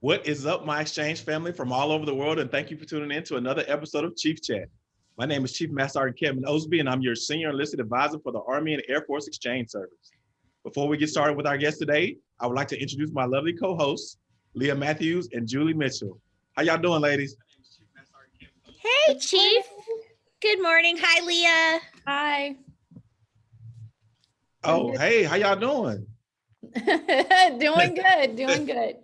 What is up, my exchange family from all over the world? And thank you for tuning in to another episode of Chief Chat. My name is Chief Master Sergeant Kevin Osby, and I'm your senior enlisted advisor for the Army and Air Force Exchange Service. Before we get started with our guest today, I would like to introduce my lovely co-hosts, Leah Matthews and Julie Mitchell. How y'all doing, ladies? Hey, Chief. Good morning. Hi, Leah. Hi. Oh, hey, how y'all doing? doing good, doing good.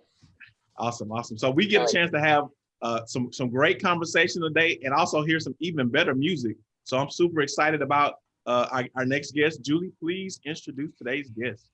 Awesome, awesome. So we get a chance to have uh, some some great conversation today, and also hear some even better music. So I'm super excited about uh, our, our next guest. Julie, please introduce today's guest.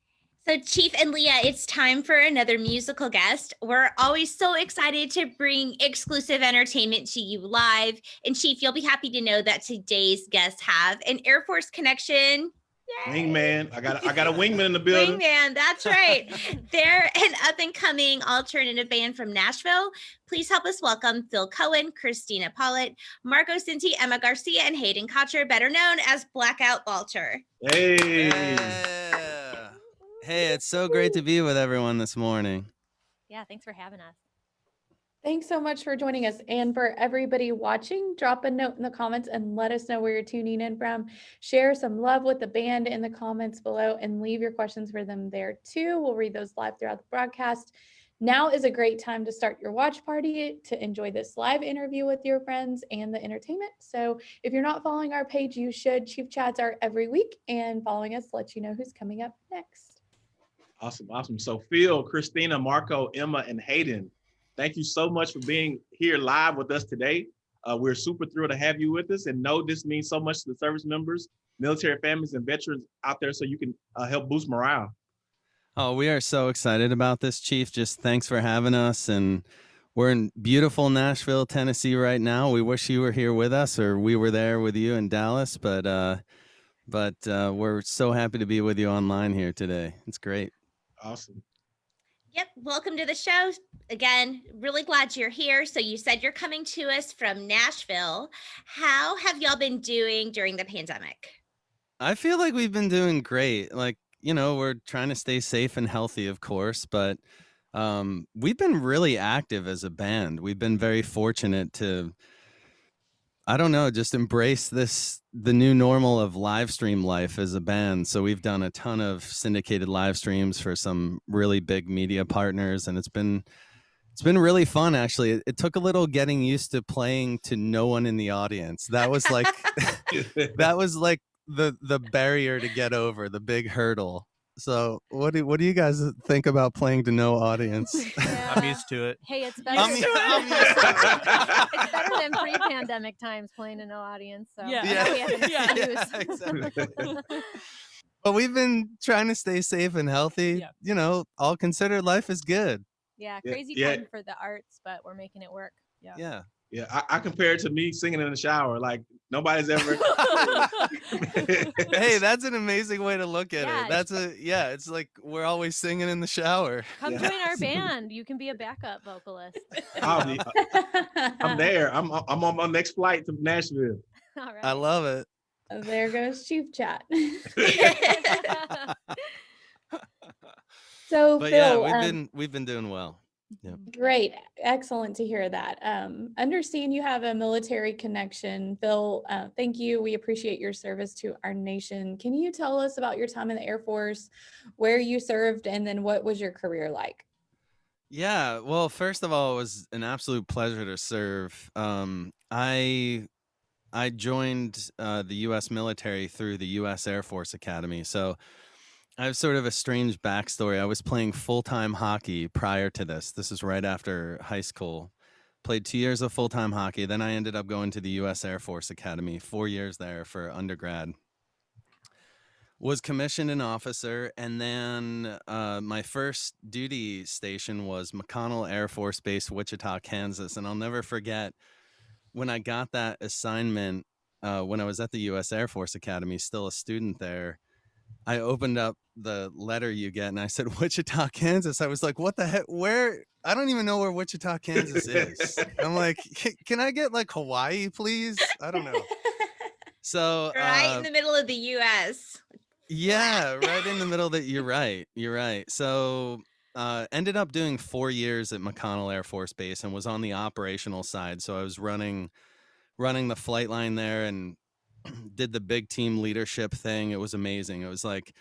So, Chief and Leah, it's time for another musical guest. We're always so excited to bring exclusive entertainment to you live. And, Chief, you'll be happy to know that today's guests have an Air Force connection Yay. Wingman. I got I got a wingman in the building. Wingman, that's right. They're an up and coming alternative band from Nashville. Please help us welcome Phil Cohen, Christina Pollitt, Marco Cinti, Emma Garcia, and Hayden Kocher, better known as Blackout Balter. Hey. Yeah. Hey, it's so great to be with everyone this morning. Yeah, thanks for having us. Thanks so much for joining us. And for everybody watching, drop a note in the comments and let us know where you're tuning in from. Share some love with the band in the comments below and leave your questions for them there too. We'll read those live throughout the broadcast. Now is a great time to start your watch party to enjoy this live interview with your friends and the entertainment. So if you're not following our page, you should. Chief Chats are every week and following us lets you know who's coming up next. Awesome, awesome. So Phil, Christina, Marco, Emma, and Hayden, Thank you so much for being here live with us today. Uh, we're super thrilled to have you with us and know this means so much to the service members, military families, and veterans out there so you can uh, help boost morale. Oh, we are so excited about this, Chief. Just thanks for having us. And we're in beautiful Nashville, Tennessee right now. We wish you were here with us or we were there with you in Dallas, but uh, but uh, we're so happy to be with you online here today. It's great. Awesome. Yep. Welcome to the show. Again, really glad you're here. So you said you're coming to us from Nashville. How have y'all been doing during the pandemic? I feel like we've been doing great. Like, you know, we're trying to stay safe and healthy, of course, but um, we've been really active as a band. We've been very fortunate to I don't know, just embrace this the new normal of live stream life as a band. So we've done a ton of syndicated live streams for some really big media partners and it's been it's been really fun actually. It, it took a little getting used to playing to no one in the audience. That was like that was like the the barrier to get over, the big hurdle. So what do what do you guys think about playing to no audience? Yeah. I'm used to it. Hey, it's better. I'm, than, I'm used it's better than pre-pandemic times playing to no audience. So Yeah. now we have an Yeah. excuse. Yeah, exactly. But we've been trying to stay safe and healthy. Yeah. You know, all considered, life is good. yeah, Yeah, crazy yeah. time for the arts, but we're making it work. Yeah. Yeah. Yeah, I, I compare it to me singing in the shower. Like nobody's ever. hey, that's an amazing way to look at Yeah, it. That's a yeah. It's like we're always singing in the shower. Come Yeah. join our band. You can be a backup vocalist. I'll be- I'm there. I'm I'm on my next flight to Nashville. All right. I love it. there goes Chief Chat. so But Phil, yeah, we've um, been we've been doing well. Great. Excellent to hear that. Um, understand you have a military connection. Phil, uh, thank you. We appreciate your service to our nation. Can you tell us about your time in the Air Force, where you served, and then what was your career like? Yeah, well, first of all, it was an absolute pleasure to serve. Um, I I joined uh, the U.S. military through the U.S. Air Force Academy, so I have sort of a strange backstory. I was playing full time hockey prior to this. This is right after high school. Played two years of full time hockey. Then I ended up going to the U.S. Air Force Academy, four years there for undergrad. Was commissioned an officer, and then uh, my first duty station was McConnell Air Force Base, Wichita, Kansas. And I'll never forget when I got that assignment uh, when I was at the U.S. Air Force Academy, still a student there. I opened up the letter you get and I said Wichita, Kansas. I was like, what the heck? Where? I don't even know where Wichita, Kansas is. I'm like, "Can- I get like Hawaii, please? I don't know. So right uh, in the middle of the US. yeah, right in the middle that you're right. You're right. So uh, ended up doing four years at McConnell Air Force Base and was on the operational side. So I was running running the flight line there and did the big team leadership thing. It was amazing. It was like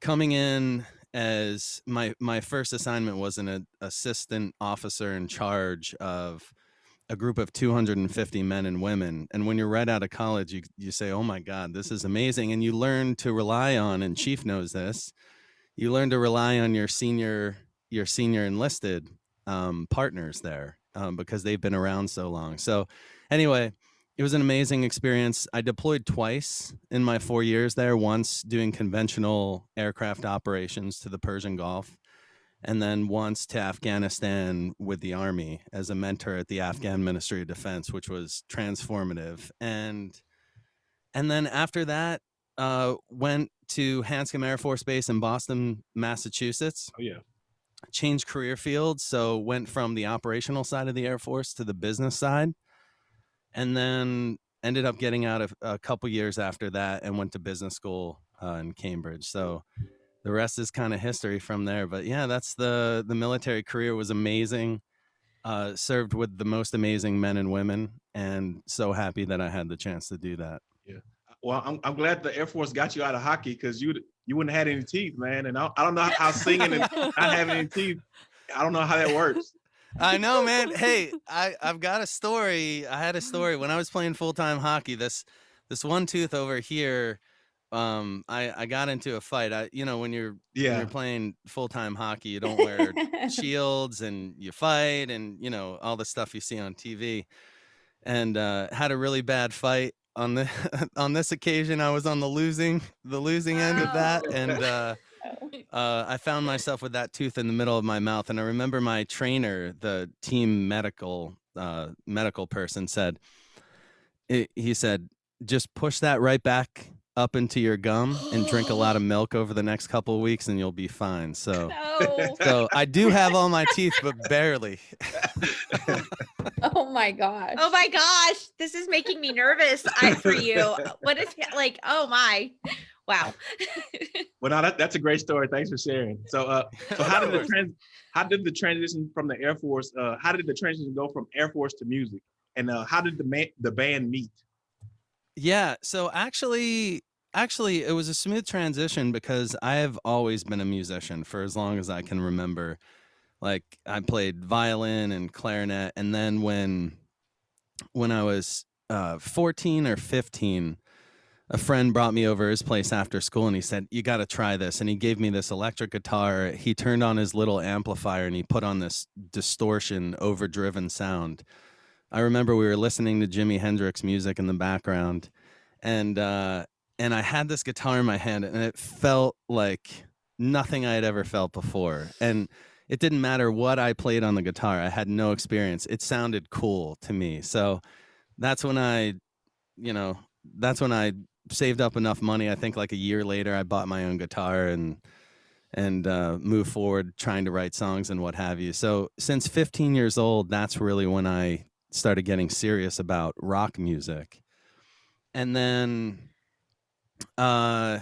coming in as my my first assignment was an assistant officer in charge of a group of 250 men and women and when you're right out of college you you say oh my god this is amazing and you learn to rely on and chief knows this you learn to rely on your senior your senior enlisted um, partners there um, because they've been around so long so anyway it was an amazing experience. I deployed twice in my four years there, once doing conventional aircraft operations to the Persian Gulf, and then once to Afghanistan with the Army as a mentor at the Afghan Ministry of Defense, which was transformative. And and then after that, uh, went to Hanscom Air Force Base in Boston, Massachusetts. Oh yeah. Changed career fields, so went from the operational side of the Air Force to the business side and then ended up getting out of a couple years after that and went to business school uh, in Cambridge. So the rest is kind of history from there. But yeah, that's the the military career was amazing. Uh, served with the most amazing men and women, and so happy that I had the chance to do that. Yeah. Well, I'm, I'm glad the Air Force got you out of hockey because you you wouldn't have had any teeth, man. And I, I don't know how singing and not having any teeth. I don't know how that works. I know, man. Hey, I I've got a story. I had a story when I was playing full time hockey. This this one tooth over here. Um, I I got into a fight. I you know when you're Yeah. when you're playing full time hockey, you don't wear shields and you fight and you know all the stuff you see on TV. And uh, had a really bad fight on the on this occasion. I was on the losing the losing end of that, and uh, uh, I found myself with that tooth in the middle of my mouth, and I remember my trainer, the team medical uh, medical person, said, i- he said, just push that right back up into your gum and drink a lot of milk over the next couple of weeks, and you'll be fine. So, No. so I do have all my teeth, but barely. oh my gosh. Oh my gosh, this is making me nervous I, for you. What if like, oh my, wow. Well, no, that, that's a great story. Thanks for sharing. So, uh, so how did the trans, how did the transition from the Air Force, uh, how did the transition go from Air Force to music, and uh, how did the man, the band meet? Yeah, so actually actually it was a smooth transition because I have always been a musician for as long as I can remember. Like I played violin and clarinet and then when when I was uh 14 or 15 a friend brought me over his place after school and he said you got to try this and he gave me this electric guitar he turned on his little amplifier and he put on this distortion overdriven sound I remember we were listening to Jimi Hendrix music in the background, and uh, and I had this guitar in my hand, and it felt like nothing I had ever felt before. And it didn't matter what I played on the guitar; I had no experience. It sounded cool to me. So that's when I, you know, that's when I saved up enough money. I think like a year later, I bought my own guitar and and uh, move forward trying to write songs and what have you. So since 15 years old, that's really when I started getting serious about rock music. And then uh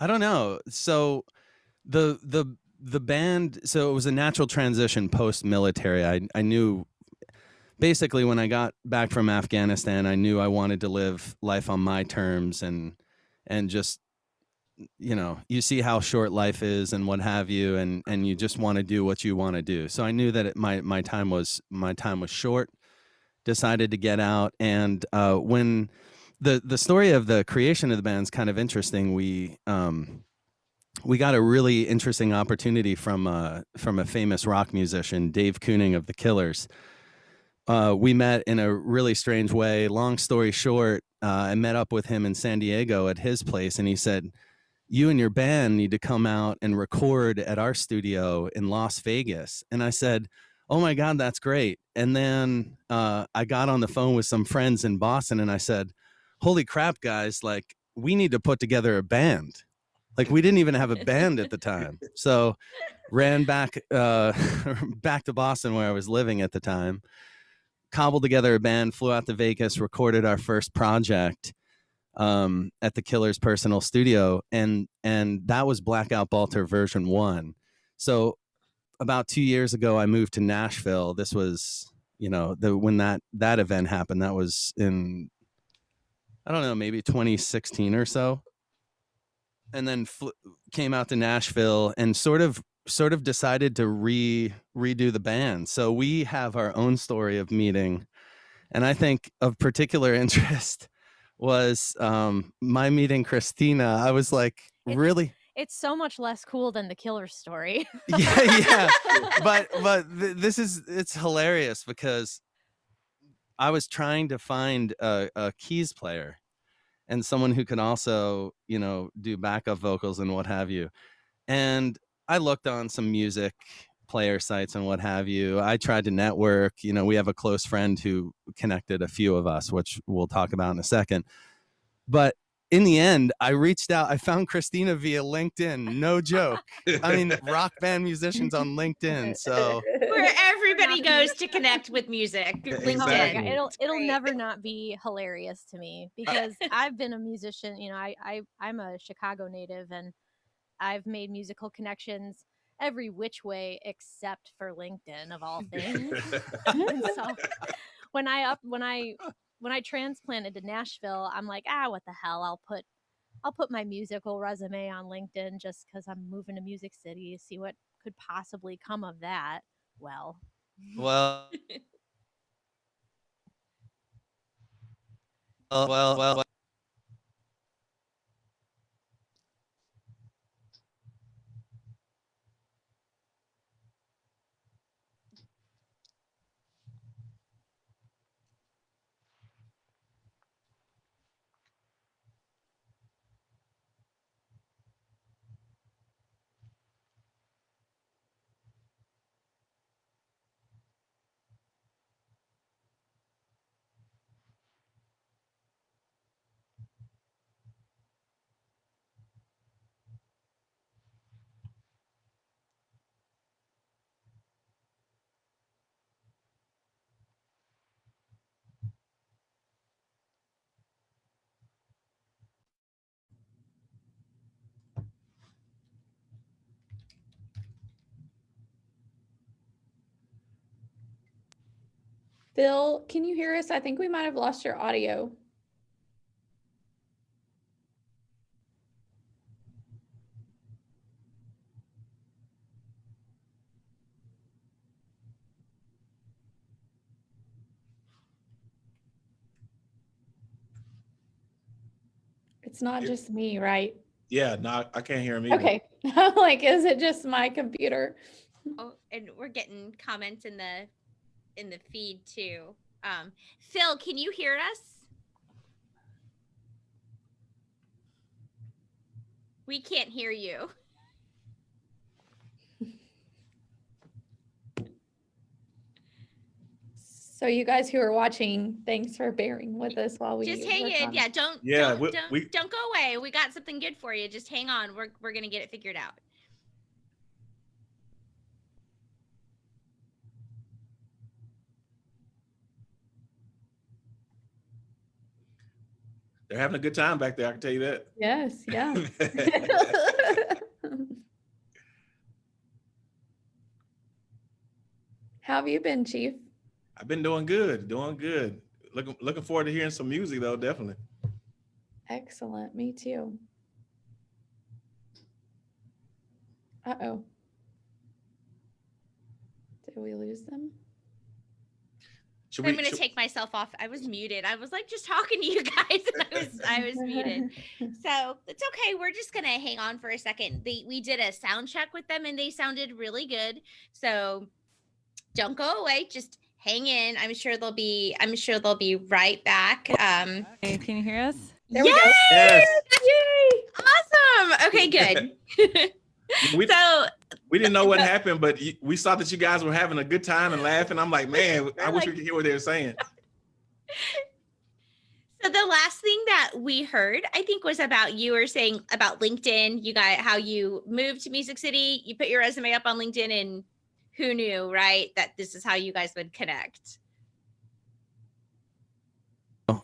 I don't know. So the the the band so it was a natural transition post military. I I knew basically when I got back from Afghanistan, I knew I wanted to live life on my terms and and just you know, you see how short life is and what have you and and you just want to do what you want to do. So I knew that it, my my time was my time was short decided to get out and uh, when the the story of the creation of the band is kind of interesting we um, we got a really interesting opportunity from uh, from a famous rock musician Dave Keuning of the Killers uh, we met in a really strange way. Long story short uh, I met up with him in San Diego at his place and he said you and your band need to come out and record at our studio in Las Vegas. And I said oh my god that's great. And then uh, i got on the phone with some friends in boston and i said holy crap guys like we need to put together a band. Like we didn't even have a band at the time. So ran back uh, back to boston where i was living at the time cobbled together a band flew out to vegas recorded our first project um, at the killer's personal studio and and that was blackout balter version one so about two years ago, I moved to Nashville. This was, you know, the when that that event happened. That was in, I don't know, maybe 2016 or so. And then fl- came out to Nashville and sort of sort of decided to re redo the band. So we have our own story of meeting, and I think of particular interest was um, my meeting Christina. I was like, It's- really It's so much less cool than the killer story. yeah, yeah. But but th- this is it's hilarious because I was trying to find a, a keys player and someone who can also you know do backup vocals and what have you, and I looked on some music player sites and what have you. I tried to network. You know, we have a close friend who connected a few of us, which we'll talk about in a second. But in the end, I reached out. I found Christina via LinkedIn. No joke. I mean, rock band musicians on LinkedIn. So Where everybody goes to connect with music. My Exactly. It'll it'll never not be hilarious to me because I've been a musician. You know, I, I I'm a Chicago native and I've made musical connections every which way except for LinkedIn of all things. So when I up when I when I transplanted to Nashville, I'm like, ah, what the hell? I'll put I'll put my musical resume on LinkedIn just because I'm moving to Music City, see what could possibly come of that. Well, well. Well, well, well, Phil, can you hear us? I think we might have lost your audio. It's not Yeah. just me, right? Yeah, no, I can't hear me. Okay. Like, is it just my computer? Oh, and we're getting comments in the in the feed too. Um, Phil, can you hear us? We can't hear you. So you guys who are watching, thanks for bearing with us while we Just hang work in. Yeah, don't Yeah, don't we- don't, we- don't go away. We got something good for you. Just hang on. We're we're gonna get it figured out. They're having a good time back there. I can tell you that. Yes, yeah. How have you been, Chief? I've been doing good, doing good. Looking looking forward to hearing some music though, definitely. Excellent. Me too. Uh-oh. Did we lose them? Should I'm we? gonna should- take myself off. I was muted. I was like just talking to you guys, and I was I was muted. So it's okay. We're just gonna hang on for a second. They we did a sound check with them and they sounded really good. So don't go away. Just hang in. I'm sure they'll be I'm sure they'll be right back. Um Hey, can you hear us? There we go. Yes. Yay! awesome. Okay, good. We, so we didn't know what happened, but we saw that you guys were having a good time and laughing. I'm like, man, I wish we could hear what they were saying. So the last thing that we heard, I think, was about you were saying about LinkedIn. You got how you moved to Music City. You put your resume up on LinkedIn, and who knew, right, that this is how you guys would connect.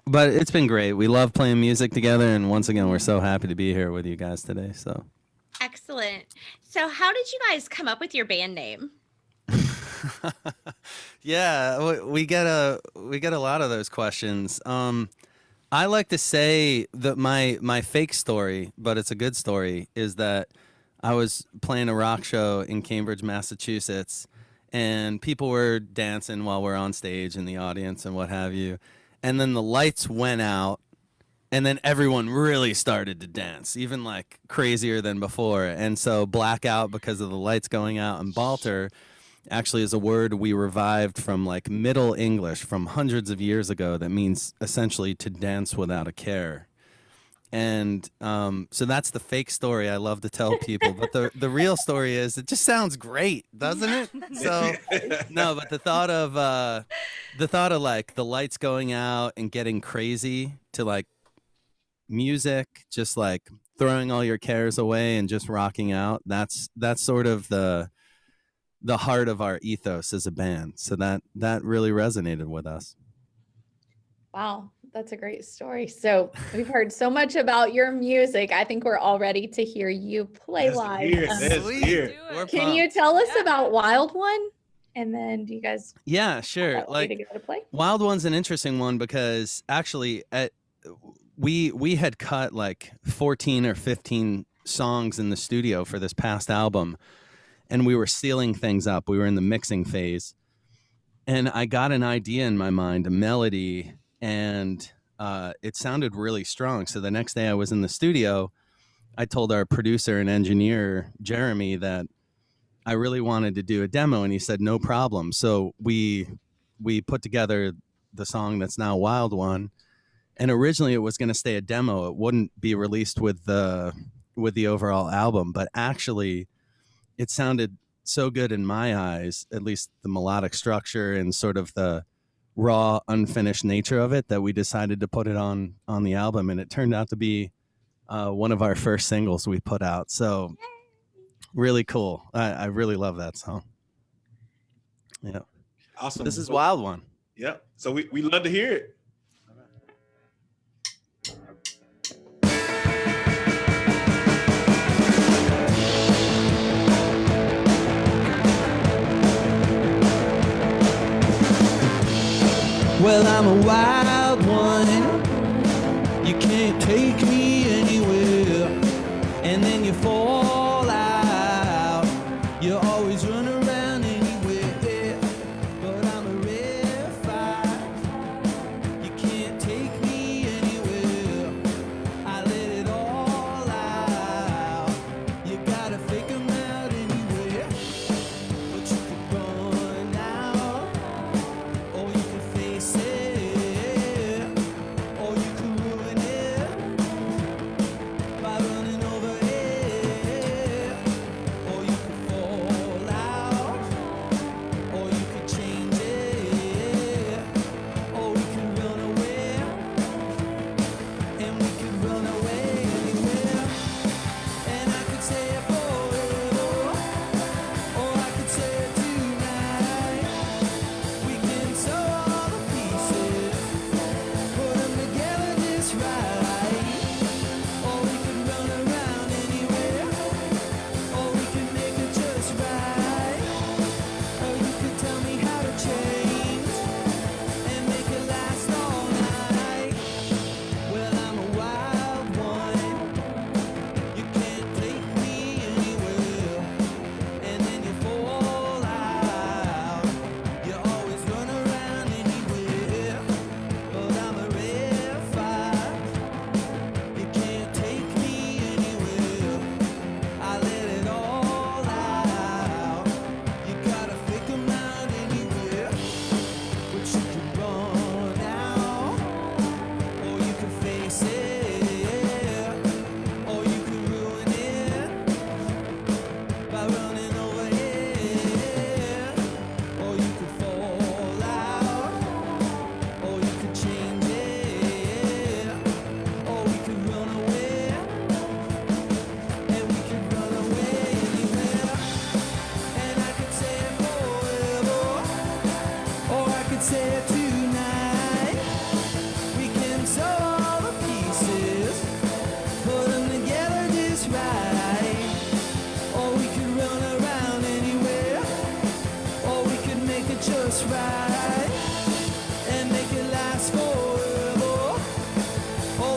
But it's been great. We love playing music together, and once again, we're so happy to be here with you guys today. So Excellent. So, how did you guys come up with your band name? yeah, we, get a we get a lot of those questions. Um, I like to say that my my fake story, but it's a good story, is that I was playing a rock show in Cambridge, Massachusetts, and people were dancing while we're on stage in the audience and what have you. And then the lights went out, and then everyone really started to dance, even like crazier than before. And so blackout because of the lights going out and Balter actually is a word we revived from like Middle English from hundreds of years ago that means essentially to dance without a care. And um, so that's the fake story I love to tell people. But the, the real story is it just sounds great, doesn't it? So no, but the thought of uh, the thought of like the lights going out and getting crazy to like music, just like throwing all your cares away and just rocking out. That's that's sort of the the heart of our ethos as a band. So that that really resonated with us. Wow, that's a great story. So we've heard so much about your music. I think we're all ready to hear you play Let's live. hear it. Um, Let's Sweet. hear it. Do it. Can you tell us Yeah. about Wild One? And then do you guys Yeah, sure. want me to Like to play? Wild One's an interesting one because actually at we we had cut like 14 or 15 songs in the studio for this past album and we were sealing things up. We were in the mixing phase. And I got an idea in my mind, a melody, and uh, it sounded really strong. So the next day I was in the studio, I told our producer and engineer, Jeremy, that I really wanted to do a demo, and he said, no problem. So we we put together the song that's now Wild One. And originally it was going to stay a demo. It wouldn't be released with the with the overall album, but actually it sounded so good in my eyes, at least the melodic structure and sort of the raw unfinished nature of it that we decided to put it on on the album and it turned out to be uh, one of our first singles we put out. So really cool. I, I really love that song. Yeah. Awesome. This is Wild One. Yep. So we, we love to hear it. Well, I'm a wild one. You can't take me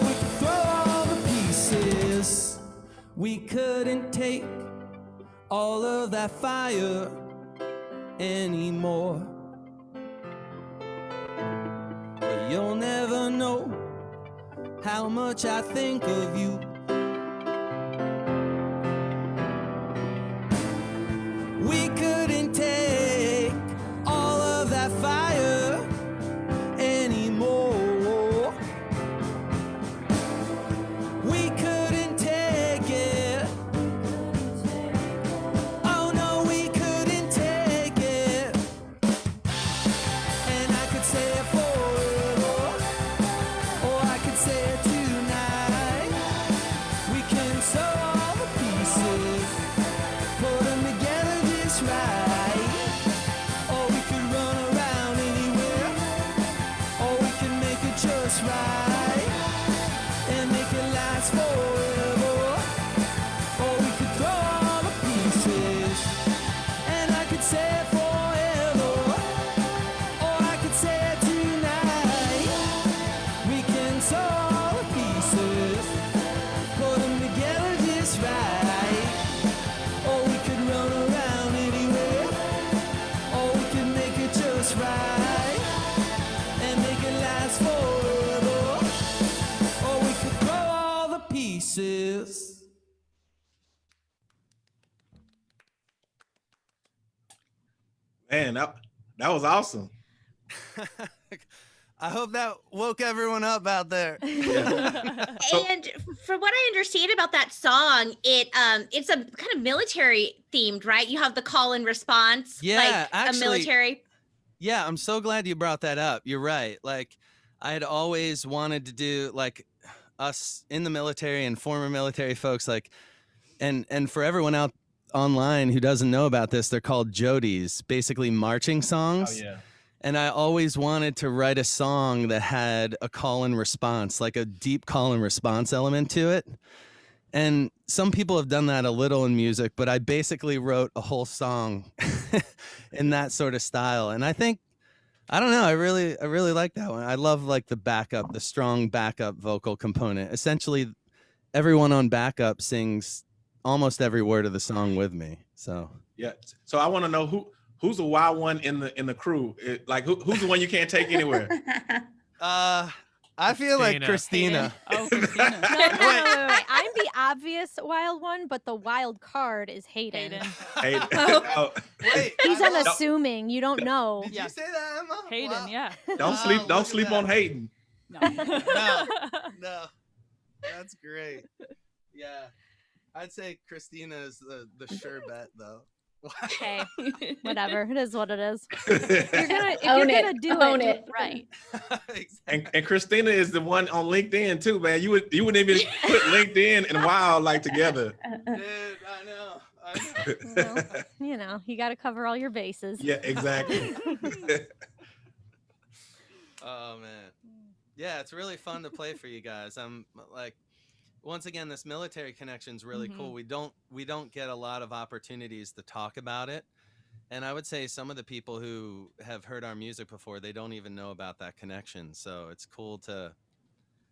we could throw all the pieces. We couldn't take all of that fire anymore. But you'll never know how much I think of you. Man, that, that was awesome. I hope that woke everyone up out there. So- and from what I understand about that song, it um it's a kind of military themed, right? You have the call and response, Yeah, like actually- a military. Yeah, I'm so glad you brought that up. You're right. Like, I had always wanted to do like us in the military and former military folks, like, and and for everyone out online who doesn't know about this, they're called jodies, basically marching oh, songs. Oh, yeah. And I always wanted to write a song that had a call and response, like a deep call and response element to it. And some people have done that a little in music, but I basically wrote a whole song in that sort of style. And I think I don't know, I really I really like that one. I love like the backup, the strong backup vocal component. Essentially everyone on backup sings almost every word of the song with me. So Yeah. So I want to know who who's the wild one in the in the crew. It- like who, who's the one you can't take anywhere? uh I feel like Christina. Christina. Oh, Christina. No, no, no, wait, wait, wait. I'm the obvious wild one, but the wild card is Hayden. Hayden. Hey, oh, Wait, He's I don't- unassuming. You don't know. Did Yeah. you say that, Emma? Hayden, Wow. yeah. don't Oh, sleep look don't sleep that. on Hayden. No. No. No, that's great. Yeah, I'd say Christina is the the sure bet though. Okay, whatever. It is what it is. and, You're gonna if Own you're it. gonna do Own it, it. it right. exactly. and Christina is the one on LinkedIn too, man. You would you wouldn't even put LinkedIn and Wild like together. Dude, I know. I know. Well, you know, you got to cover all your bases. yeah, exactly. Oh man, yeah, it's really fun to play for you guys. I'm like, once again, this military connection is really cool. We don't we don't get a lot of opportunities to talk about it. And I would say some of the people who have heard our music before, they don't even know about that connection. So it's cool to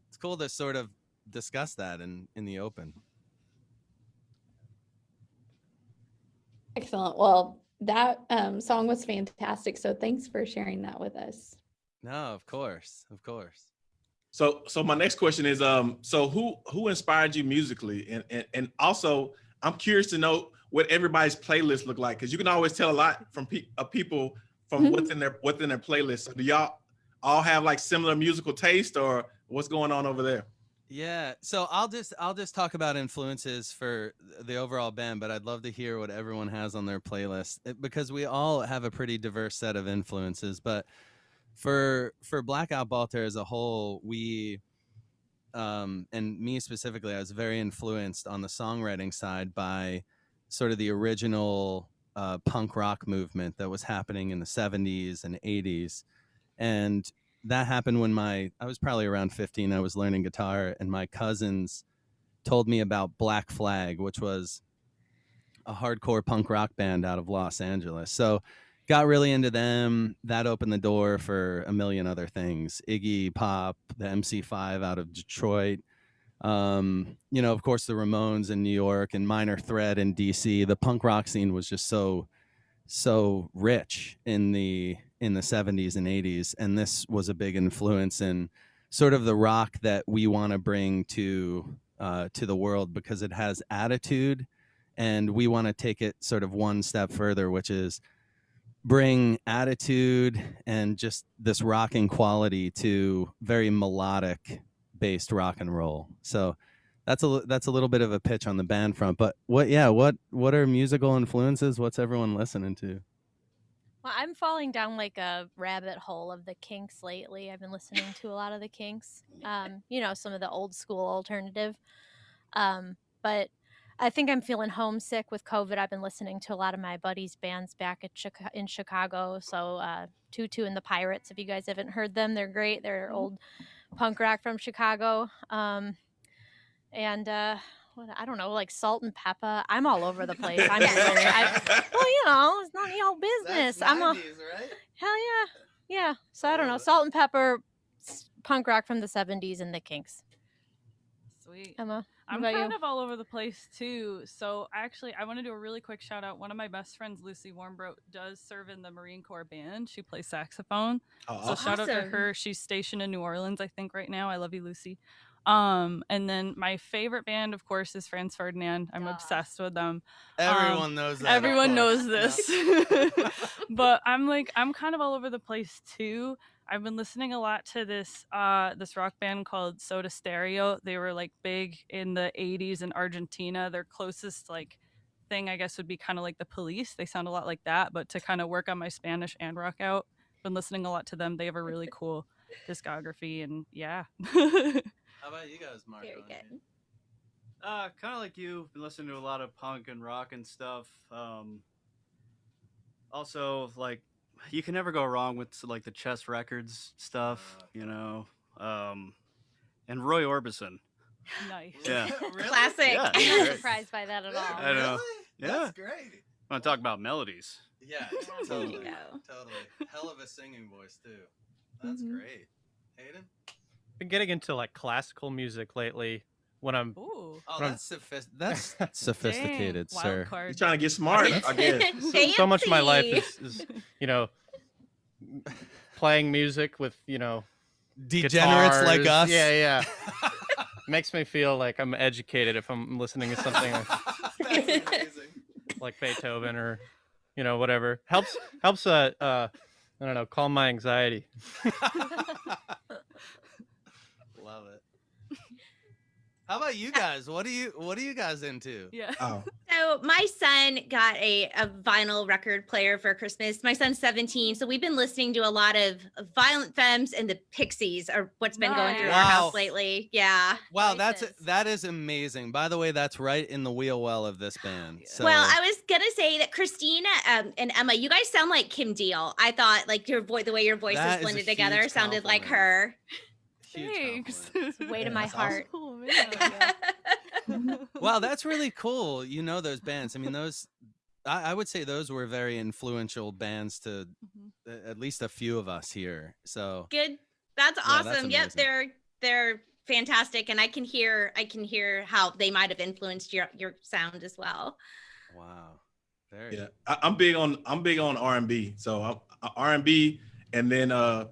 it's cool to sort of discuss that in in the open. Excellent. Well, that um, song was fantastic. So thanks for sharing that with us. No, of course, of course. So so my next question is um so who who inspired you musically and and, and also I'm curious to know what everybody's playlist look like because you can always tell a lot from pe- of people from Mhm. what's in their what's in their playlist. So do y'all all have like similar musical taste or what's going on over there? Yeah, so I'll just I'll just talk about influences for the overall band, but I'd love to hear what everyone has on their playlist because we all have a pretty diverse set of influences. But for for Blackout Balter as a whole, we um, and me specifically, I was very influenced on the songwriting side by sort of the original uh, punk rock movement that was happening in the 70s and 80s, and that happened when my I was probably around 15. I was learning guitar, and my cousins told me about Black Flag, which was a hardcore punk rock band out of Los Angeles. So, got really into them. That opened the door for a million other things. Iggy Pop, the MC5 out of Detroit. Um, you know, of course, the Ramones in New York and Minor Threat in DC. The punk rock scene was just so, so rich in the in the 70s and 80s, and this was a big influence in sort of the rock that we want to bring to uh, to the world because it has attitude, and we want to take it sort of one step further, which is bring attitude and just this rocking quality to very melodic based rock and roll. So that's a that's a little bit of a pitch on the band front. But what yeah, what what are musical influences? What's everyone listening to? Well, I'm falling down like a rabbit hole of the Kinks lately. I've been listening to a lot of the Kinks. Um, you know, some of the old school alternative. Um, but I think I'm feeling homesick with COVID. I've been listening to a lot of my buddies' bands back at Chica- in Chicago. So, uh, Tutu and the Pirates, if you guys haven't heard them, they're great. They're old punk rock from Chicago. Um, and uh, what, I don't know, like Salt and Pepper. I'm all over the place. I'm. I, well, you know, it's not your business. I'm a right? hell yeah, yeah. So I don't know, Salt and Pepper, punk rock from the '70s, and the Kinks. Sweet. Emma, I'm about kind you? of all over the place too. So actually, I want to do a really quick shout out. One of my best friends, Lucy Warmbrook, does serve in the Marine Corps band. She plays saxophone. Oh, So awesome. shout out to her. She's stationed in New Orleans, I think, right now. I love you, Lucy. Um, and then my favorite band, of course, is Franz Ferdinand. I'm obsessed with them. Everyone knows that. Everyone course. knows Yeah. this. but I'm like I'm kind of all over the place too. I've been listening a lot to this uh this rock band called Soda Stereo. They were like big in the 80s in Argentina. Their closest like thing I guess would be kind of like the Police. They sound a lot like that, but to kind of work on my Spanish and rock out, been listening a lot to them. They have a really cool discography and yeah. How about you guys, Mark? Very good. Uh, kind of like you, been listening to a lot of punk and rock and stuff. Um, also, like, you can never go wrong with like the Chess Records stuff, you know. Um, and Roy Orbison. nice. Yeah. Classic. Yeah, I'm not surprised by that at all. I know. Yeah. That's great. Want to talk about melodies? Yeah, There you totally. go. Totally. Hell of a singing voice too. That's Mhm. great. Hayden? been getting into like classical music lately when I'm Ooh. Oh, From- that's sophis- that's sophisticated, Dang, sir. wild. You're trying to get smart, I guess. so, so much of my life is, is you know playing music with you know Degenerates like us. Yeah, yeah. Makes me feel like I'm educated if I'm listening to something like, like Beethoven or you know whatever. Helps helps uh uh I don't know calm my anxiety. Love it. How about you guys? What do you what are you guys into? Yeah. Oh, So my son got a, a vinyl record player for Christmas. My son's 17, so we've been listening to a lot of Violent Femmes and the Pixies are what's been going through our house lately. Yeah. Wow, that's Choices. that is amazing. By the way, that's right in the wheel well of this band. So Well, I was gonna say that Christina um, and Emma, you guys sound like Kim Deal. I thought like your voice, the way your voices That is a blended together, huge sounded like her. Huge Thanks. compliment. Way to my that's awesome. heart. Oh man. wow, that's really cool. You know those bands. I mean, those. I, I would say those were very influential bands to Mhm. uh, at least a few of us here. So Good. That's Yeah, awesome. that's yep, they're they're fantastic, and I can hear I can hear how they might have influenced your your sound as well. wow, very yeah. I, I'm big on I'm big on R and B. So I'm- R and B, and then uh,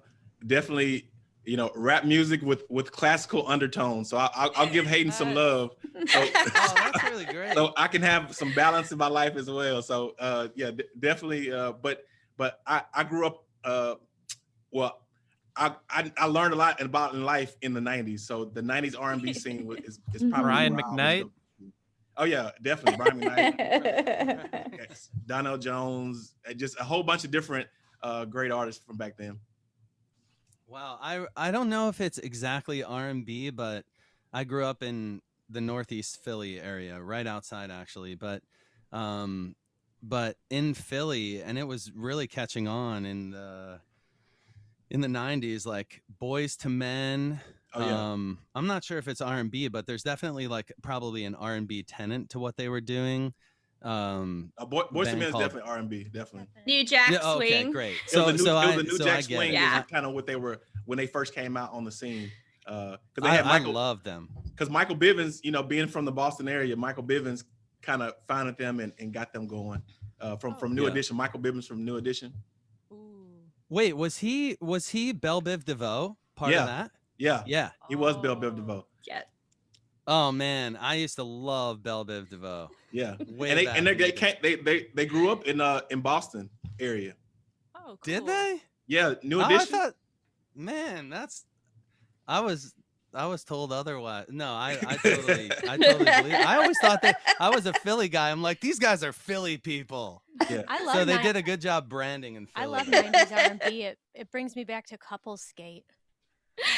definitely you know rap music with with classical undertones. So I, I'll, I'll give Hayden some love. So, Oh, that's really great. so I can have some balance in my life as well. So uh, yeah, d- definitely. Uh, but but I I grew up. Uh, well, I, I I learned a lot about in life in the '90s. So the '90s R&B scene was, is, is probably Brian where I was McKnight? go- Oh yeah, definitely Brian McKnight. yes, Donell Jones, uh, just a whole bunch of different uh, great artists from back then. Wow, I I don't know if it's exactly R and B, but I grew up in the Northeast Philly area, right outside actually, but um, but in Philly, and it was really catching on in the in the '90s, like Boyz II Men. Oh yeah, Um, I'm not sure if it's R and B, but there's definitely like probably an R and B tenant to what they were doing. Um Uh, Boy, Boyz II band Men is definitely R and B, definitely. New Jack yeah, okay, Swing. great. It So was a new, so it I was a new so Jack I Swing. it. Yeah. kind of what they were when they first came out on the scene. Uh, because they I, had I Michael, love them. because Michael Bivins, you know, being from the Boston area, Michael Bivins kind of founded them and, and got them going. Uh, from from New Yeah. Edition, Michael Bivins from New Edition. Ooh. Wait, was he was he Bell Biv DeVoe part Yeah. of that? Yeah, Yeah. he was Bill Biv Oh. DeVoe. Yeah. Oh man, I used to love Bell Biv DeVoe. Yeah, Way and they and they, they day. came they they they grew up in uh in Boston area. Oh, Did they? Yeah, New Oh, I Edition. thought, man, that's. I was I was told otherwise. No, I I totally I totally believe. I always thought that I was a Philly guy. I'm like these guys are Philly people. yeah, I love So they ni- did a good job branding in Philly. I love 90s R&B. It it brings me back to couple skate.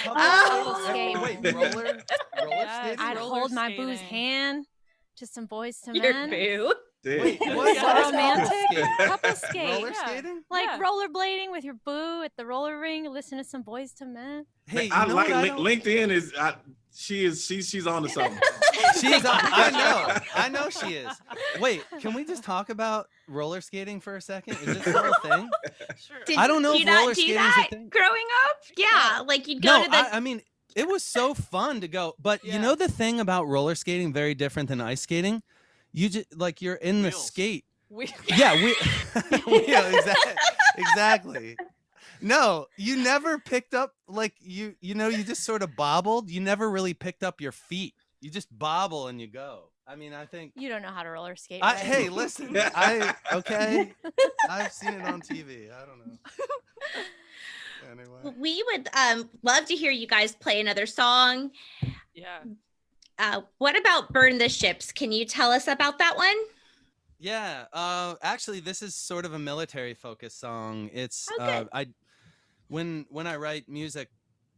Oh. skate. Wait, roller roller Yes. I'd roller hold my boo's hand to some boys to Your men. boo. Wait, Yeah. what? Yeah. Romantic skate? couple skate. Roller Yeah. Like Yeah. rollerblading with your boo at the roller ring, listen to some Boyz II Men. Hey, I like I Link- LinkedIn is I, she is she's she's on to something. She's on, I know. I know she is. Wait, can we just talk about roller skating for a second? Is this still a thing? Sure. Did I don't know you if not roller do skating's a that thing. growing up? Yeah, like you'd go no, to the. I, I mean, it was so fun to go. But you know the thing about roller skating, very different than ice skating. You just like you're in the skate. We, Yeah, we. yeah, exactly. Exactly. No, you never picked up like you. You know, you just sort of bobbled. You never really picked up your feet. You just bobble and you go. I mean, I think. You don't know how to roller skate. I, hey, listen. I okay. I've seen it on TV. I don't know. Anyway. we would um love to hear you guys play another song. yeah. Uh, what about "Burn the Ships"? Can you tell us about that one? Yeah. Uh, actually, this is sort of a military focused song. It's Oh, uh. I when when I write music,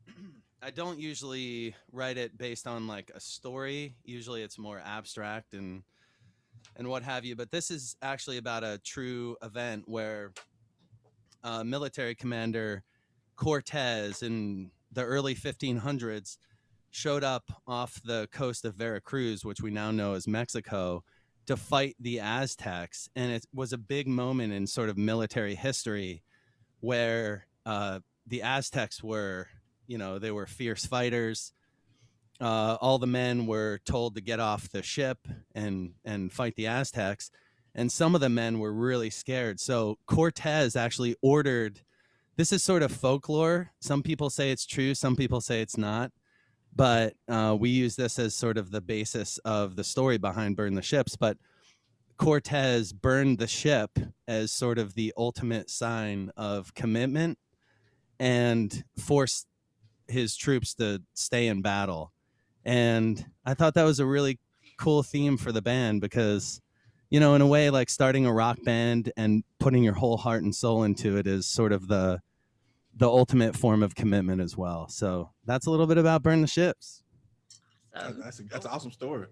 I don't usually write it based on like a story. Usually, it's more abstract and and what have you. But this is actually about a true event where uh, military commander Cortez in the early 1500s showed up off the coast of Veracruz, which we now know as Mexico, to fight the Aztecs. And it was a big moment in sort of military history where uh, the Aztecs were, you know, they were fierce fighters. Uh, all the men were told to get off the ship and and fight the Aztecs, and some of the men were really scared. So Cortez actually ordered. This is sort of folklore. Some people say it's true. Some people say it's not but uh, we use this as sort of the basis of the story behind burn the ships but cortez burned the ship as sort of the ultimate sign of commitment and forced his troops to stay in battle and i thought that was a really cool theme for the band because you know in a way like starting a rock band and putting your whole heart and soul into it is sort of the the ultimate form of commitment as well. So that's a little bit about burn the ships. So, That's a, that's an awesome story.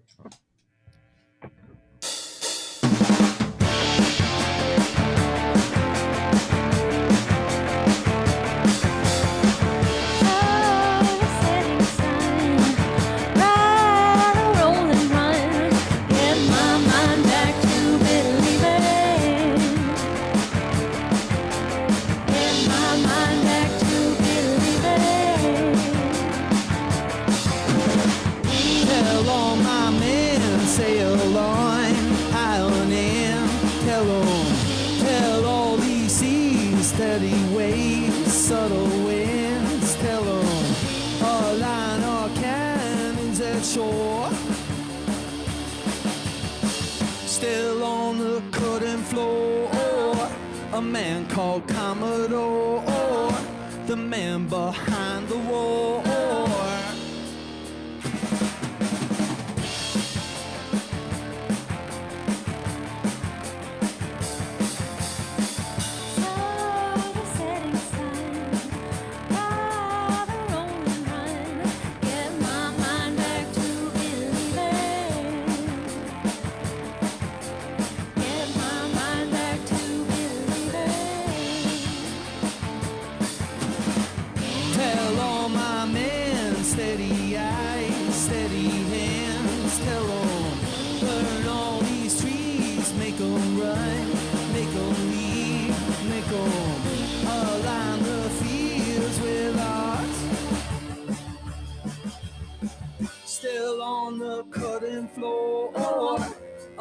Man called Commodore,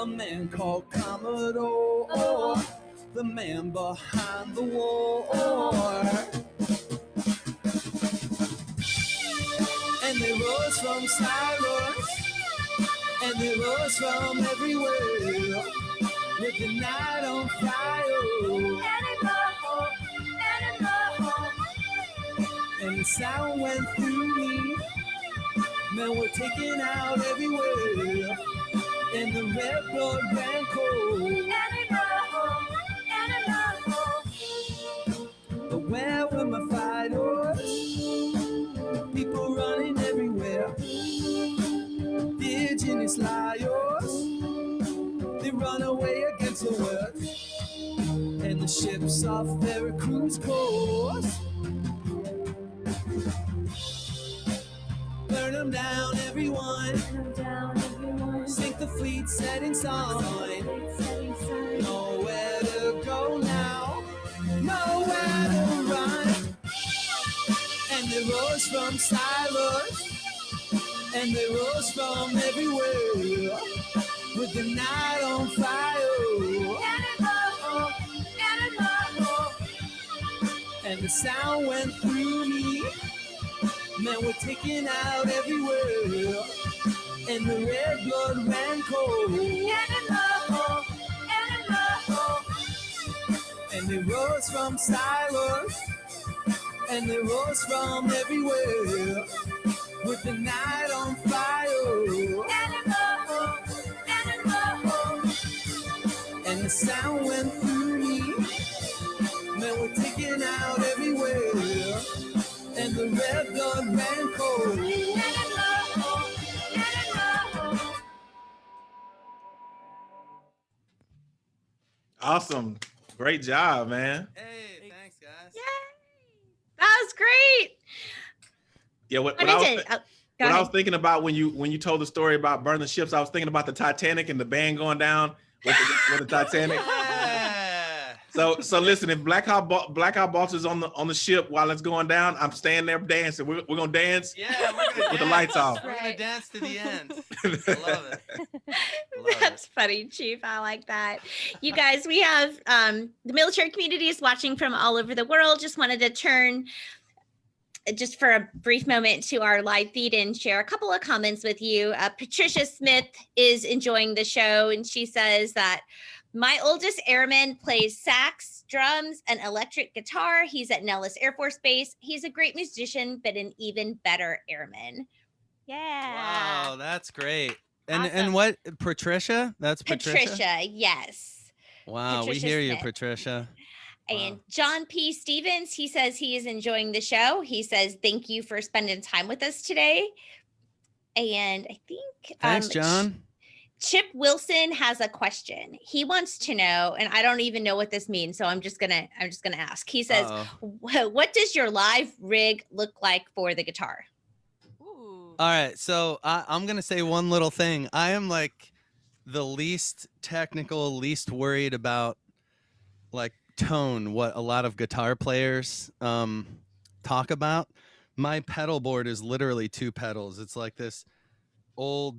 a man called Commodore, the man behind the war. And they rose from silence, and they rose from everywhere, with the night on fire. And the sound went through me, men were taken out everywhere, and the red blood ran cold. But where were my fighters? People running everywhere. The liars, they run away against the world. And the ships off Veracruz coast. Burn them down, everyone. Sink the fleet, setting sun. Nowhere to go now, nowhere to run. And they rose from silence, and they rose from everywhere, with the night on fire. And the sound went through me, men were taking out everywhere, and the red blood ran cold. And they rose from silence, and they rose from everywhere, with the night on fire. Animal, animal. And the sound went through me, men were taken out everywhere, and the red blood ran cold. Awesome. Great job, man. Hey, thanks, guys. Yay. That was great. Yeah, what, I oh, what I was, did. Oh, what I was thinking about when you when you told the story about burning the ships, I was thinking about the Titanic and the band going down with the, with the Titanic. Yeah. So so listen, if Black Hawk Bo- Black Hawk Boss is on the on the ship while it's going down, I'm staying there dancing. We're, we're gonna dance. Yeah, we're gonna With the lights off. We're gonna dance to the end. I love it. Love That's funny, Chief. I like that. You guys, we have um, the military community is watching from all over the world. Just wanted to turn uh, just for a brief moment to our live feed and share a couple of comments with you. Uh, Patricia Smith is enjoying the show, and she says that my oldest airman plays sax, drums, and electric guitar. He's at Nellis Air Force Base. He's a great musician, but an even better airman. Yeah. Wow, that's great. And Awesome. and what Patricia? That's Patricia. Patricia, yes. Wow, Patricia we hear you, Patricia. And Wow. John P. Stevens, he says he is enjoying the show. He says, Thank you for spending time with us today. And I think Thanks, um, John. Chip Wilson has a question. He wants to know, and I don't even know what this means, so I'm just gonna I'm just gonna ask. He says, Uh-oh. "What does your live rig look like for the guitar?" Ooh. All right, so I, I'm gonna say one little thing. I am like the least technical, least worried about like tone. What a lot of guitar players um, talk about. My pedal board is literally two pedals. It's like this old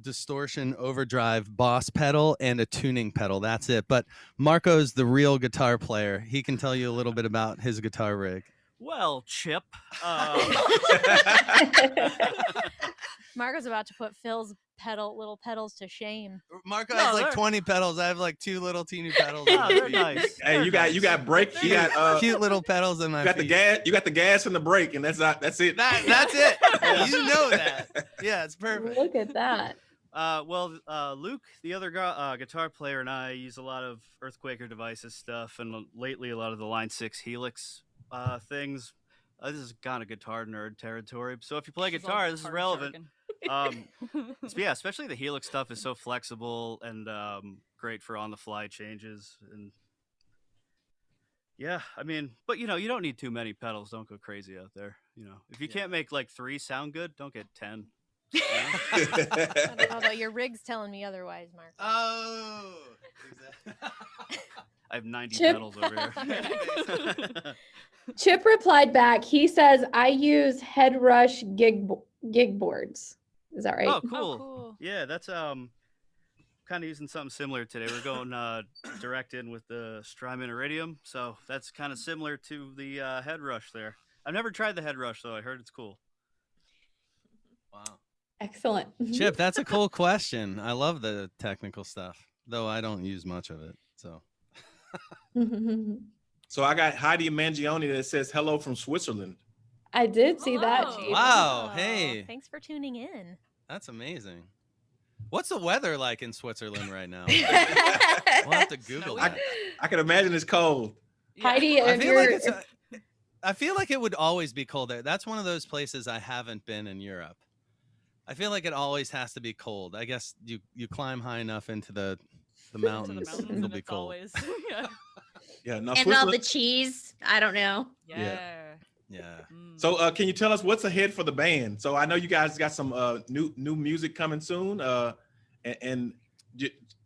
distortion overdrive boss pedal and a tuning pedal. That's it. But Marco's the real guitar player. He can tell you a little bit about his guitar rig. Well, Chip. Uh, Marco's about to put Phil's pedal little pedals to shame. Marco No, has like they're- 20 pedals. I have like two little teeny pedals. no, they're nice. Hey, They're you got you got brake, you got uh, cute little pedals in my You got the gas, you got the gas and the brake, and that's not that's it. That, that's it. Yeah. You know that. Yeah, it's perfect. Look at that. Uh, well, uh, Luke, the other gu- uh, guitar player, and I use a lot of Earthquaker devices stuff, and lately a lot of the Line Six Helix uh, things. Uh, this is kind of guitar nerd territory. So if you play This is guitar, this is relevant. Um, yeah, especially the Helix stuff is so flexible and um, great for on-the-fly changes. And yeah, I mean, but you know, you don't need too many pedals. Don't go crazy out there. You know, if you Yeah. can't make like three sound good, don't get ten. Although your rig's telling me otherwise, Mark. Oh, exactly. I have 90 Chip- pedals over here. Chip replied back. He says, "I use HeadRush gig gig boards." Is that right? oh, cool. cool. Yeah, that's um kind of using something similar today. We're going uh, direct in with the Strymon Iridium, so that's kind of similar to the uh, HeadRush there. I've never tried the HeadRush though. I heard it's cool. Wow. Excellent. Mm-hmm. Chip, that's a cool question. I love the technical stuff, though I don't use much of it. So mm-hmm. So I got Heidi Mangione that says hello from Switzerland. I did see that. Oh. Hello. Chief. Wow, Oh, hey. Thanks for tuning in. that's amazing. What's the weather like in Switzerland right now? We'll have to Google I, that. I can imagine it's cold. Heidi, I feel like you're, it's. A, I feel like it would always be cold there. That's one of those places I haven't been in Europe. I feel like it always has to be cold. I guess you you climb high enough into the the To the mountains, mountains it'll be cold. always yeah. Yeah, no, and all the cheese. I don't know. Yeah. Yeah. Mm. So uh, can you tell us what's ahead for the band? So I know you guys got some uh, new new music coming soon. Uh, and, and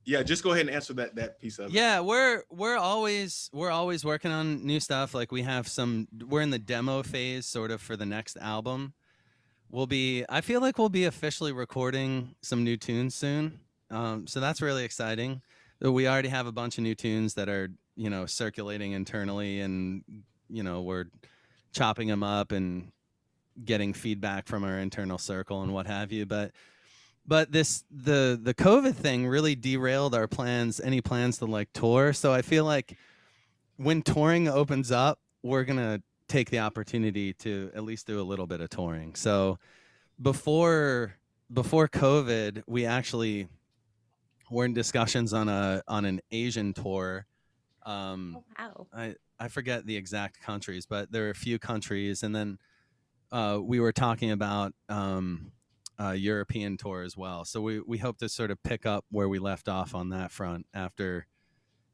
yeah, just go ahead and answer that that piece of it. Yeah, we're we're always we're always working on new stuff. Like we have some we're in the demo phase sort of for the next album. We'll be I feel like we'll be officially recording some new tunes soon. Um, so that's really exciting. We already have a bunch of new tunes that are, you know, circulating internally and you know, we're chopping them up and getting feedback from our internal circle and what have you, but but this the the covid thing really derailed our plans any plans to like tour so i feel like when touring opens up we're gonna take the opportunity to at least do a little bit of touring so before before covid we actually were in discussions on a on an asian tour um Oh, wow. I I forget the exact countries, but there are a few countries, and then uh, we were talking about um, a European tour as well. So we we hope to sort of pick up where we left off on that front after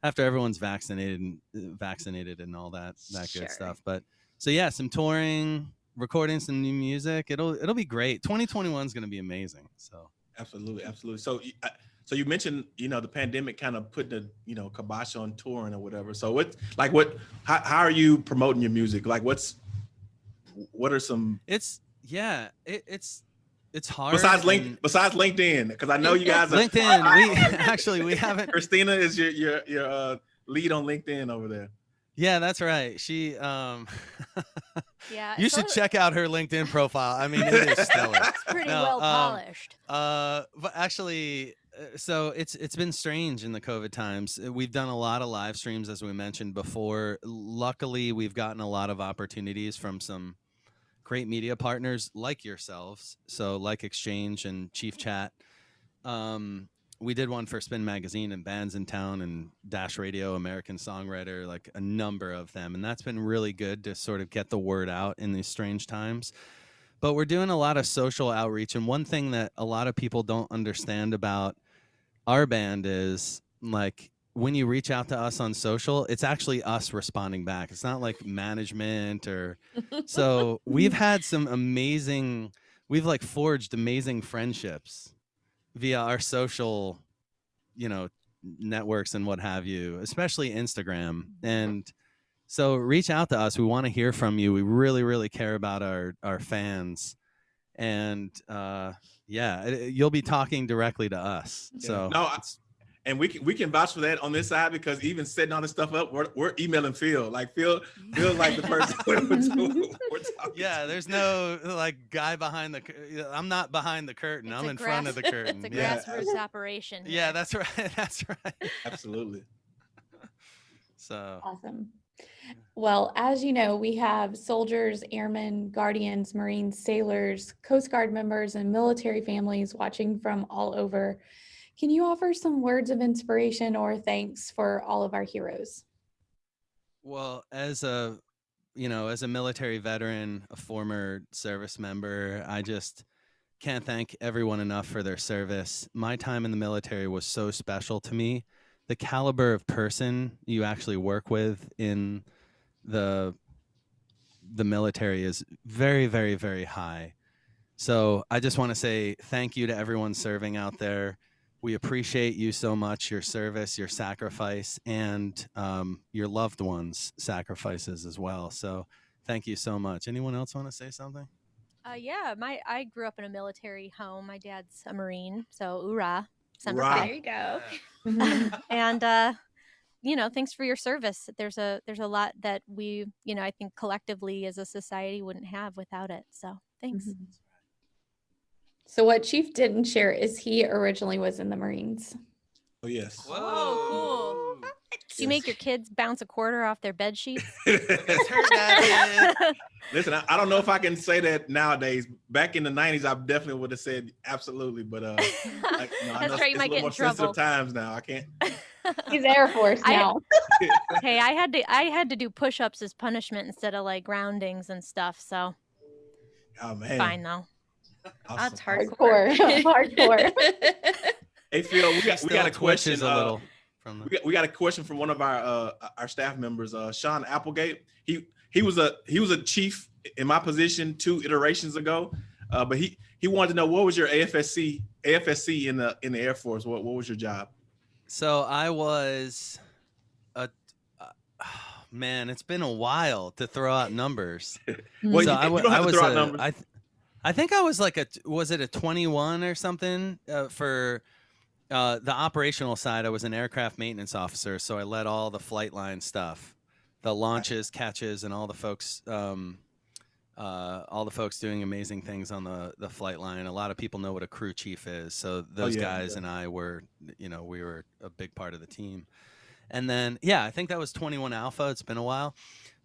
after everyone's vaccinated and uh, vaccinated and all that that Sure. good stuff. But so yeah, some touring, recording some new music. It'll it'll be great. 2021 is going to be amazing. So Absolutely, absolutely. So, so you mentioned, you know, the pandemic kind of put the, you know, kibosh on touring or whatever. So, what, like, what, how, how are you promoting your music? Like, what's, what are some it's yeah, it, it's it's hard. besides link and- besides LinkedIn? Because I know you guys. Are, LinkedIn. We actually we haven't Christina is your your your uh, lead on LinkedIn over there. Yeah, that's right. She um Yeah. you should check out her LinkedIn profile. I mean, it is stellar. It's pretty No, well um, polished. Uh but actually uh, so it's it's been strange in the COVID times. Uh, We've done a lot of live streams as we mentioned before. Luckily, we've gotten a lot of opportunities from some great media partners like yourselves. So like Exchange and Chief Chat. Um we did one for Spin Magazine and Bandsintown and Dash Radio, American Songwriter, like a number of them. And that's been really good to sort of get the word out in these strange times. But we're doing a lot of social outreach. And one thing that a lot of people don't understand about our band is like when you reach out to us on social, it's actually us responding back. It's not like management or so we've had some amazing, we've like forged amazing friendships via our social, you know, networks and what have you, especially Instagram. And so reach out to us. We want to hear from you. We really, really care about our our fans. And uh yeah, it- you'll be talking directly to us. Yeah. So No, I- it's- And we can we can vouch for that on this side because even setting all this stuff up, we're, we're emailing Phil. Like Phil, Phil like the person we're, we're, we're yeah, there's no like guy behind the. I'm not behind the curtain. It's I'm a in front of the curtain. It's a Yeah. grassroots operation. Yeah, that's right. That's right. Absolutely. So Awesome. Well, as you know, we have soldiers, airmen, guardians, Marines, sailors, Coast Guard members, and military families watching from all over. Can you offer some words of inspiration or thanks for all of our heroes? Well, as a you know, as a military veteran, a former service member, I just can't thank everyone enough for their service. My time in the military was so special to me. The caliber of person you actually work with in the the military is very very very high. So, I just want to say thank you to everyone serving out there we appreciate you so much your service your sacrifice and um, your loved ones sacrifices as well so thank you so much anyone else want to say something Uh, yeah, my I grew up in a military home. My dad's a Marine, so hoorah. Right. There you go. And uh you know thanks for your service there's a there's a lot that we you know i think collectively as a society wouldn't have without it so thanks Mhm. So what Chief didn't share is he originally was in the Marines. Oh, yes. Whoa, cool. do you make your kids bounce a quarter off their bed sheets Listen, I, I don't know if I can say that nowadays. Back in the 90s, I definitely would have said absolutely, but uh, like, you know, I That's know right, you it's might a little get in more sensitive trouble. times now. I can't. He's Air Force I- now. hey i had to i had to do push-ups as punishment instead of like groundings and stuff so Oh man, fine though Awesome. That's Hardcore. hardcore. Hardcore. Hey Phil, we got we got a question. twitches a uh, little from we got, we got a question from one of our uh, our staff members, uh, Sean Applegate. He he was a he was a chief in my position two iterations ago, uh, but he he wanted to know what was your AFSC AFSC in the in the Air Force. What what was your job? So I was a. Uh, man, it's been a while to throw out numbers. Well, so you, I, you wa- don't I have to was throw out a- numbers. I, th- I think I was like a was it a 21 or something uh, for uh, the operational side. I was an aircraft maintenance officer, so I led all the flight line stuff, the launches, catches, and all the folks. Um, uh, all the folks doing amazing things on the the flight line. A lot of people know what a crew chief is, so those Oh, yeah, guys yeah. and I were, you know, we were a big part of the team. And then, yeah, I think that was 21 Alpha. It's been a while.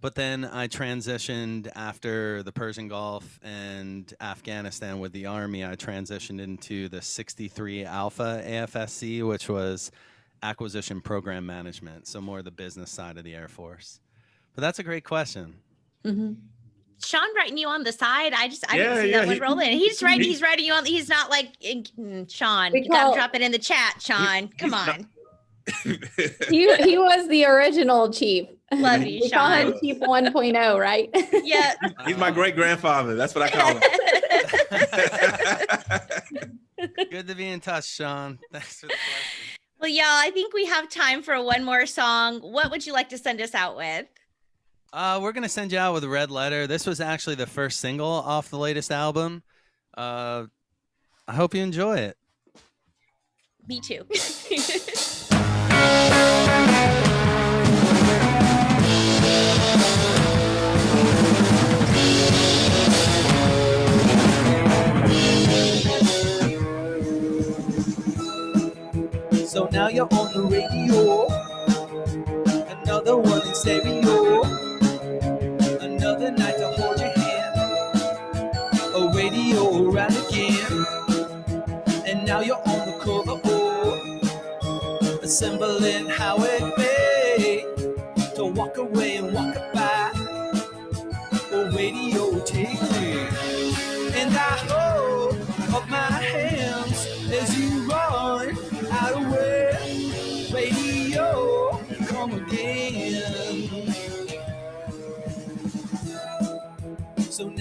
But then I transitioned after the Persian Gulf and Afghanistan with the Army. I transitioned into the 63 Alpha AFSC, which was acquisition program management. So more the business side of the Air Force. But that's a great question. Mhm. Sean writing you on the side. I just I Yeah, didn't see yeah, that one he- rolling. He's writing. he- He's writing you on. He's not like mm, Sean. We You gotta call- drop it in the chat, Sean. Come he's not- on. He, he was the original Chief. Love you, We call him Sean. Chief 1.0, right? Yeah. He's my great grandfather. That's what I call him. Good to be in touch, Sean. Thanks for the question. well, y'all, I think we have time for one more song. What would you like to send us out with? Uh, we're gonna send you out with a red letter. This was actually the first single off the latest album. Uh, I hope you enjoy it. Me too. So now you're on the radio. Another one in stereo. Another night to hold your hand. A radio around again. And now you're on the cover. Assembling how it may. To walk away and walk it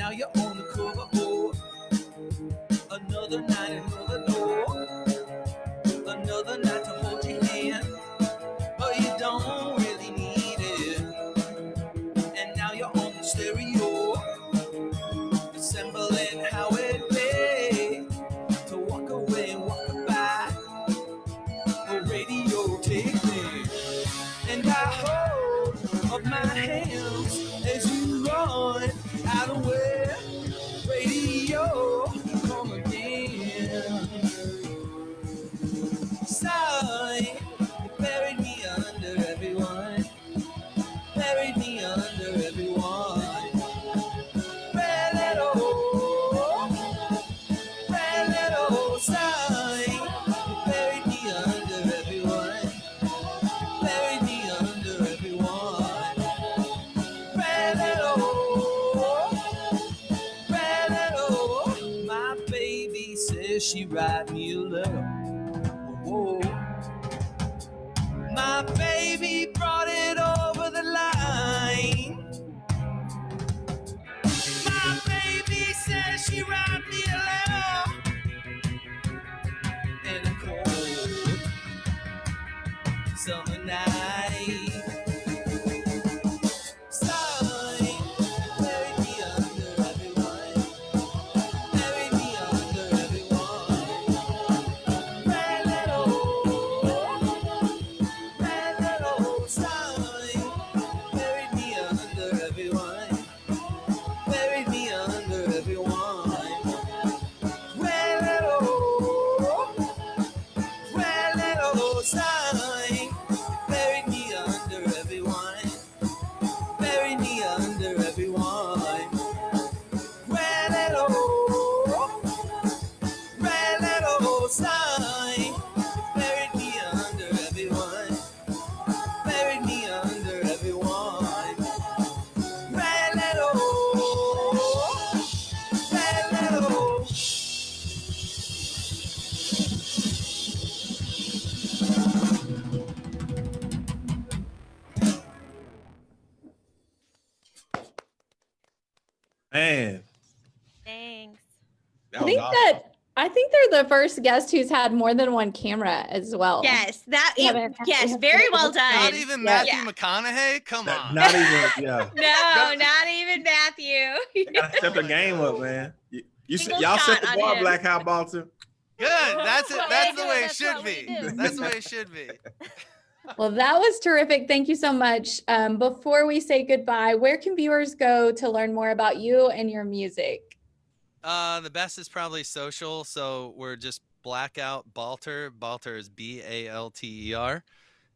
now you're on first guest who's had more than one camera as well. Yes, that We it- yes, very well done. Not even Matthew Yeah. McConaughey. Come on. Not even, yeah. No, not even Matthew. Gotta step the game up, man. You, you y'all set the on bar, him. Black Hot Baltimore. Good. That's it. That's what That's we the way it should be. That's the way it should be. Well, that was terrific. Thank you so much. Um, before we say goodbye, where can viewers go to learn more about you and your music? Uh, the best is probably social. So we're just Blackout Balter. Balter is B A L T E R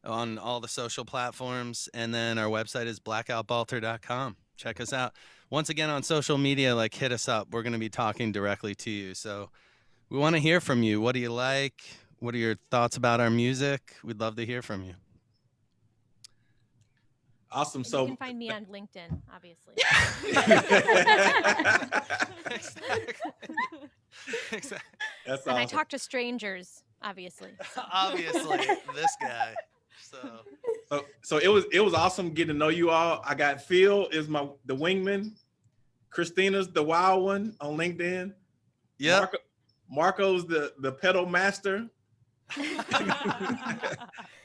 on all the social platforms. And then our website is blackoutbalter.com. Check us out. Once again, on social media, like hit us up. We're going to be talking directly to you. So we want to hear from you. What do you like? What are your thoughts about our music? We'd love to hear from you. Awesome. And you can find me on LinkedIn, obviously. exactly. That's and I talk to strangers, obviously. Obviously, this guy. So So, so it was it was awesome getting to know you all. I got Phil is my the wingman. Christina's the wild one on LinkedIn. yeah. Marco, Marco's the the pedal master.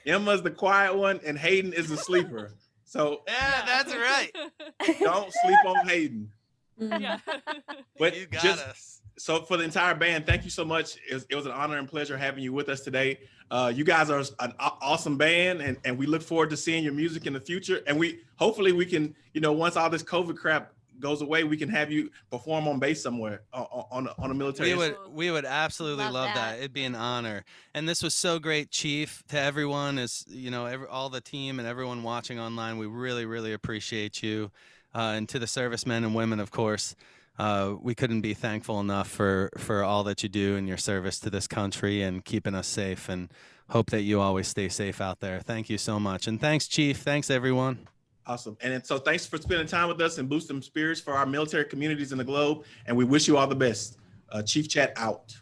Emma's the quiet one, and Hayden is the sleeper. So Yeah, that's right. don't sleep on Hayden. Mm. yeah. But you got just us. so for the entire band, thank you so much. It was, it was an honor and pleasure having you with us today. Uh, you guys are an awesome band, and, and we look forward to seeing your music in the future. And we hopefully we can, you know, once all this COVID crap goes away, we can have you perform on base somewhere on on, a- on a military. We would we would absolutely Love love, that. that. It'd be an honor. And this was so great, Chief, to everyone is you know every, all the team and everyone watching online. We really really appreciate you, uh, and to the servicemen and women, of course. Uh, we couldn't be thankful enough for for all that you do and your service to this country and keeping us safe. And hope that you always stay safe out there. Thank you so much, and thanks, Chief. Thanks everyone. Awesome. And so thanks for spending time with us and boosting spirits for our military communities in the globe. And we wish you all the best. Uh, Chief Chat out.